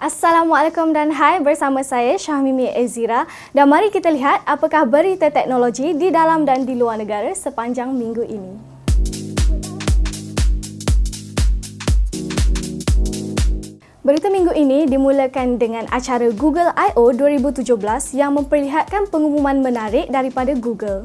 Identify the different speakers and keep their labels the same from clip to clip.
Speaker 1: Assalamualaikum dan hai bersama saya Syahmimi Ezira dan mari kita lihat apakah berita teknologi di dalam dan di luar negara sepanjang minggu ini. Berita minggu ini dimulakan dengan acara Google I.O. 2017 yang memperlihatkan pengumuman menarik daripada Google.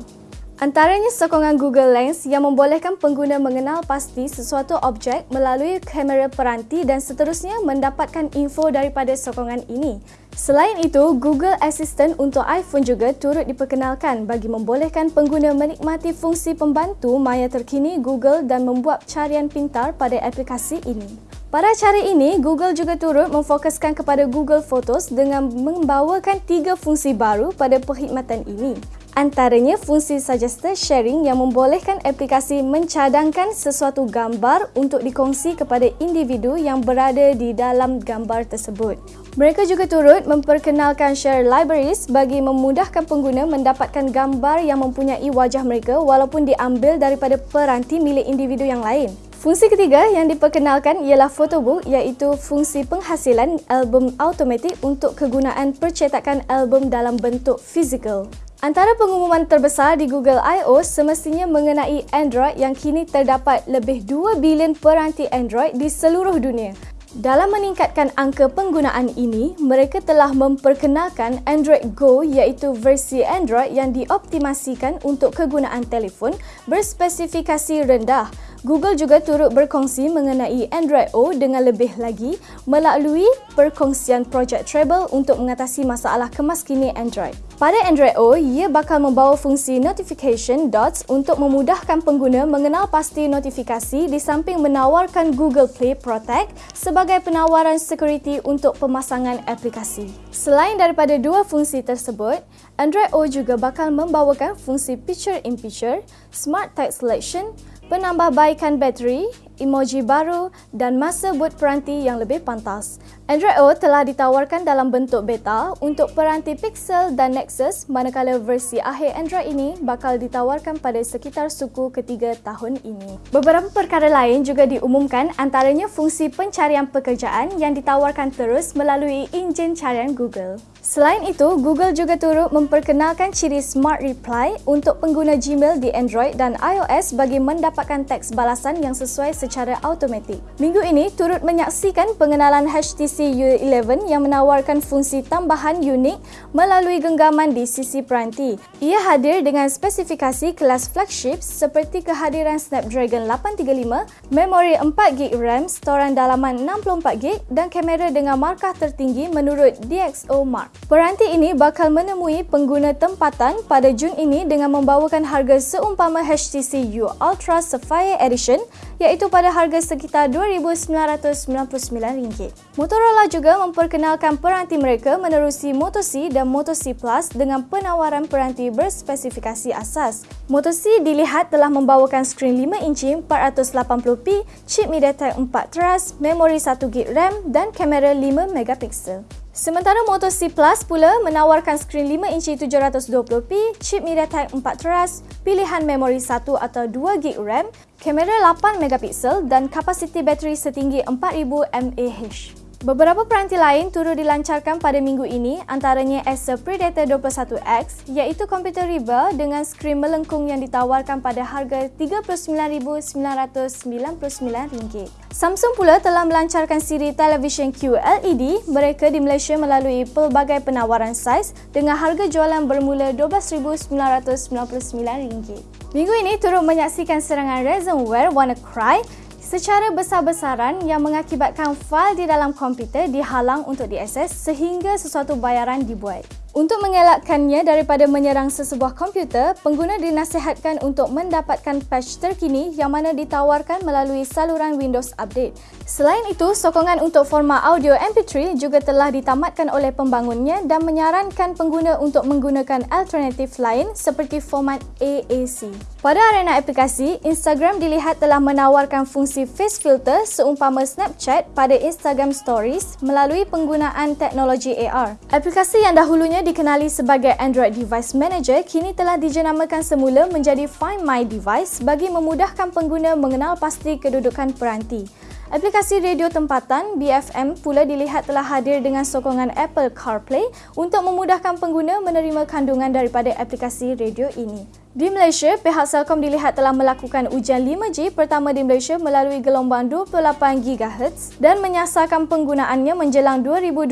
Speaker 1: Antaranya sokongan Google Lens yang membolehkan pengguna mengenal pasti sesuatu objek melalui kamera peranti dan seterusnya mendapatkan info daripada sokongan ini. Selain itu, Google Assistant untuk iPhone juga turut diperkenalkan bagi membolehkan pengguna menikmati fungsi pembantu maya terkini Google dan membuat carian pintar pada aplikasi ini. Pada acara ini, Google juga turut memfokuskan kepada Google Photos dengan membawakan tiga fungsi baru pada perkhidmatan ini. Antaranya fungsi suggested sharing yang membolehkan aplikasi mencadangkan sesuatu gambar untuk dikongsi kepada individu yang berada di dalam gambar tersebut. Mereka juga turut memperkenalkan share libraries bagi memudahkan pengguna mendapatkan gambar yang mempunyai wajah mereka walaupun diambil daripada peranti milik individu yang lain. Fungsi ketiga yang diperkenalkan ialah photobook iaitu fungsi penghasilan album automatik untuk kegunaan percetakan album dalam bentuk fizikal. Antara pengumuman terbesar di Google I.O. semestinya mengenai Android yang kini terdapat lebih 2 bilion peranti Android di seluruh dunia. Dalam meningkatkan angka penggunaan ini, mereka telah memperkenalkan Android Go iaitu versi Android yang dioptimasikan untuk kegunaan telefon berspesifikasi rendah Google juga turut berkongsi mengenai Android O dengan lebih lagi melalui perkongsian projek Treble untuk mengatasi masalah kemaskini Android. Pada Android O, ia bakal membawa fungsi notification dots untuk memudahkan pengguna mengenal pasti notifikasi di samping menawarkan Google Play Protect sebagai penawaran security untuk pemasangan aplikasi. Selain daripada dua fungsi tersebut, Android O juga bakal membawakan fungsi Picture in Picture, Smart Text Selection, penambahbaikan bateri, emoji baru dan masa buat peranti yang lebih pantas. Android O telah ditawarkan dalam bentuk beta untuk peranti Pixel dan Nexus manakala versi akhir Android ini bakal ditawarkan pada sekitar suku ketiga tahun ini. Beberapa perkara lain juga diumumkan antaranya fungsi pencarian pekerjaan yang ditawarkan terus melalui enjin carian Google. Selain itu, Google juga turut memperkenalkan ciri Smart Reply untuk pengguna Gmail di Android dan iOS bagi mendapatkan teks balasan yang sesuai secara automatik. Minggu ini turut menyaksikan pengenalan HTC U11 yang menawarkan fungsi tambahan unik melalui genggaman di sisi peranti. Ia hadir dengan spesifikasi kelas flagship seperti kehadiran Snapdragon 835, memori 4GB RAM, storan dalaman 64GB dan kamera dengan markah tertinggi menurut DxO Mark. Peranti ini bakal menemui pengguna tempatan pada Jun ini dengan membawakan harga seumpama HTC U Ultra Sapphire Edition iaitu pada harga sekitar RM2,999. Motorola juga memperkenalkan peranti mereka menerusi Moto C dan Moto C Plus dengan penawaran peranti berspesifikasi asas. Moto C dilihat telah membawakan skrin 5 inci 480p, chip MediaTek 4 teras, memori 1GB RAM dan kamera 5 megapiksel. Sementara Moto C Plus pula menawarkan skrin 5 inci 720p, chip MediaTek 4 teras, pilihan memori 1 atau 2GB RAM, kamera 8 megapiksel dan kapasiti bateri setinggi 4000 mAh. Beberapa peranti lain turut dilancarkan pada minggu ini antaranya Acer Predator 21X iaitu komputer riba dengan skrin melengkung yang ditawarkan pada harga RM39,999. Samsung pula telah melancarkan siri televisyen QLED mereka di Malaysia melalui pelbagai penawaran saiz dengan harga jualan bermula RM12,999. Minggu ini turut menyaksikan serangan ransomware WannaCry secara besar-besaran yang mengakibatkan fail di dalam komputer dihalang untuk diakses sehingga sesuatu bayaran dibuat. Untuk mengelakkannya daripada menyerang sesebuah komputer, pengguna dinasihatkan untuk mendapatkan patch terkini yang mana ditawarkan melalui saluran Windows Update. Selain itu, sokongan untuk format audio MP3 juga telah ditamatkan oleh pembangunnya dan menyarankan pengguna untuk menggunakan alternatif lain seperti format AAC. Pada arena aplikasi, Instagram dilihat telah menawarkan fungsi face filter seumpama Snapchat pada Instagram Stories melalui penggunaan teknologi AR. Aplikasi yang dahulunya dikenali sebagai Android Device Manager kini telah dijenamakan semula menjadi Find My Device bagi memudahkan pengguna mengenal pasti kedudukan peranti. Aplikasi radio tempatan BFM pula dilihat telah hadir dengan sokongan Apple CarPlay untuk memudahkan pengguna menerima kandungan daripada aplikasi radio ini. Di Malaysia, pihak Celcom dilihat telah melakukan ujian 5G pertama di Malaysia melalui gelombang 28 GHz dan menyasarkan penggunaannya menjelang 2020.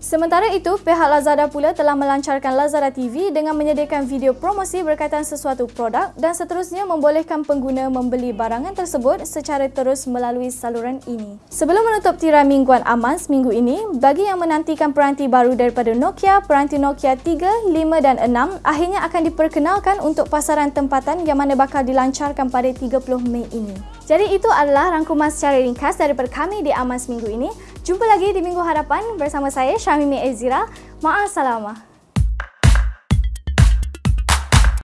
Speaker 1: Sementara itu, pihak Lazada pula telah melancarkan Lazada TV dengan menyediakan video promosi berkaitan sesuatu produk dan seterusnya membolehkan pengguna membeli barangan tersebut secara terus melalui saluran ini. Sebelum menutup tirai mingguan Amans minggu ini, bagi yang menantikan peranti baru daripada Nokia, peranti Nokia 3, 5 dan 6 akhirnya akan diperkenalkan untuk pasaran tempatan yang mana bakal dilancarkan pada 30 Mei ini. Jadi itu adalah rangkuman secara ringkas daripada kami di Amans minggu ini. Jumpa lagi di minggu hadapan bersama saya Syamimi Ezira. Ma'asalamah.